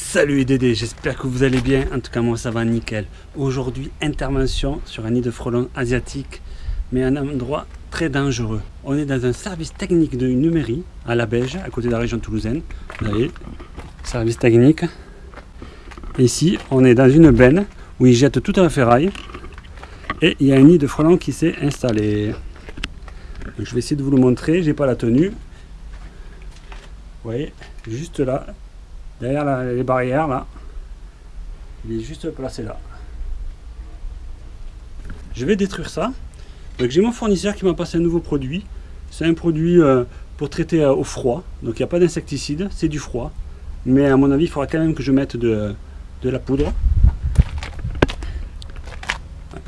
Salut les Dédés, j'espère que vous allez bien, en tout cas moi ça va nickel. Aujourd'hui, intervention sur un nid de frelons asiatique, mais un endroit très dangereux. On est dans un service technique de numérie à la Beige, à côté de la région toulousaine. Vous voyez, service technique. Ici, on est dans une benne où ils jettent toute la ferraille et il y a un nid de frelons qui s'est installé. je vais essayer de vous le montrer, j'ai pas la tenue. Vous voyez, juste là, derrière les barrières là. Il est juste placé là. Je vais détruire ça. Donc j'ai mon fournisseur qui m'a passé un nouveau produit. C'est un produit euh, pour traiter euh, au froid. Donc il n'y a pas d'insecticide, c'est du froid. Mais à mon avis, il faudra quand même que je mette de, de la poudre.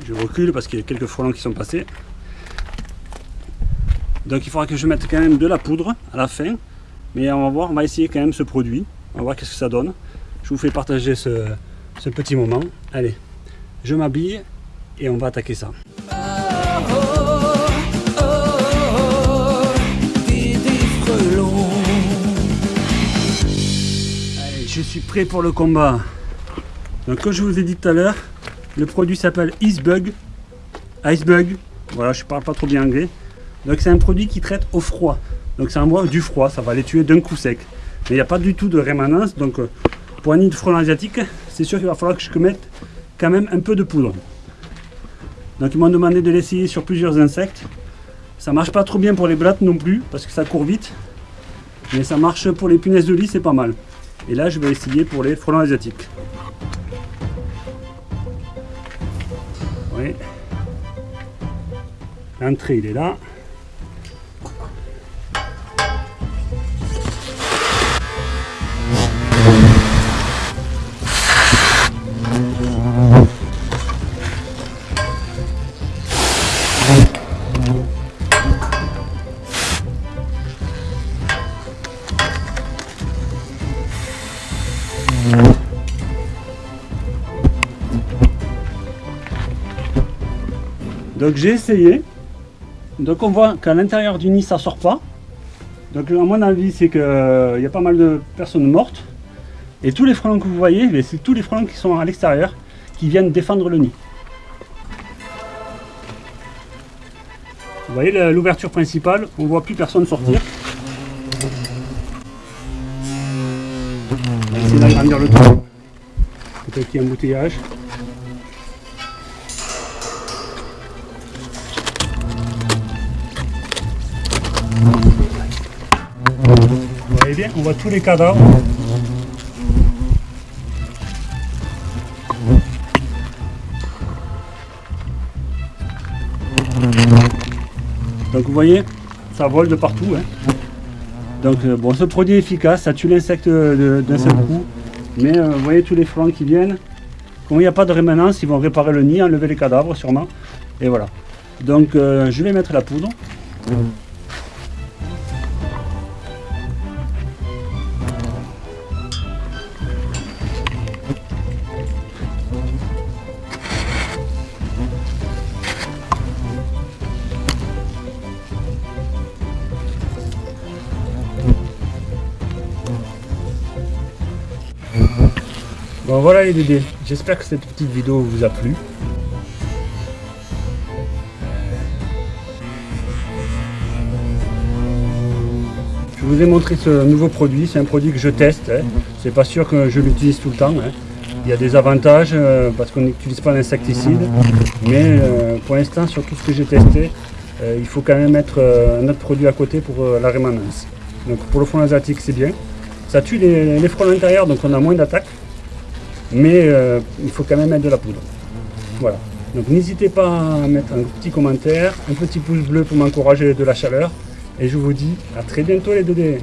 Je recule parce qu'il y a quelques frelons qui sont passés. Donc il faudra que je mette quand même de la poudre à la fin. Mais on va voir, on va essayer quand même ce produit. On va voir qu'est-ce que ça donne. Je vous fais partager ce, petit moment. Allez, je m'habille et on va attaquer ça. Allez, je suis prêt pour le combat. Donc comme je vous ai dit tout à l'heure, le produit s'appelle Icebug. Icebug, voilà, je parle pas trop bien anglais. Donc c'est un produit qui traite au froid. Donc ça envoie du froid, ça va les tuer d'un coup sec. Mais il n'y a pas du tout de rémanence. Donc euh, pour un nid de frelon asiatique, c'est sûr qu'il va falloir que je mette quand même un peu de poudre. Donc ils m'ont demandé de l'essayer sur plusieurs insectes. Ça marche pas trop bien pour les blattes non plus, parce que ça court vite. Mais ça marche pour les punaises de lit, c'est pas mal. Et là, je vais essayer pour les frelons asiatiques. Oui. L'entrée, il est là. Donc j'ai essayé. Donc on voit qu'à l'intérieur du nid ça sort pas. Donc à mon avis c'est qu'il euh, y a pas mal de personnes mortes. Et tous les frelons que vous voyez, c'est tous les frelons qui sont à l'extérieur qui viennent défendre le nid. Vous voyez l'ouverture principale, on voit plus personne sortir. On va essayer d'agrandir le temps. Peut-être qu'il y a un embouteillage. Vous voyez bien, on voit tous les cadavres. Donc vous voyez, ça vole de partout. Hein. Donc euh, bon, ce produit est efficace, ça tue l'insecte d'un seul coup. Mais euh, vous voyez tous les flancs qui viennent. Comme il n'y a pas de rémanence, ils vont réparer le nid, enlever les cadavres sûrement. Et voilà. Donc euh, je vais mettre la poudre. Bon voilà les Dédés, j'espère que cette petite vidéo vous a plu. Je vous ai montré ce nouveau produit, c'est un produit que je teste. Hein. C'est pas sûr que je l'utilise tout le temps. Hein. Il y a des avantages euh, parce qu'on n'utilise pas d'insecticide. Mais euh, pour l'instant, sur tout ce que j'ai testé, euh, il faut quand même mettre un autre produit à côté pour la rémanence. Donc pour le front asiatique, c'est bien. Ça tue les, les fronts intérieurs, donc on a moins d'attaques. Mais il faut quand même mettre de la poudre. Voilà. Donc n'hésitez pas à mettre un petit commentaire, un petit pouce bleu pour m'encourager de la chaleur. Et je vous dis à très bientôt les 2D.